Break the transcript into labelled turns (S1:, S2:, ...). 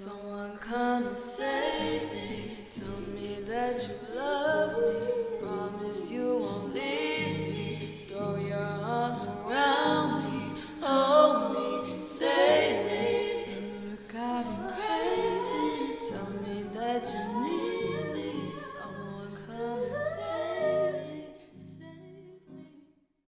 S1: Someone come and save me. Tell me that you love me. Promise you won't leave me. Throw your arms around me. Hold me, save me. And look, I've been craving. Tell me that you need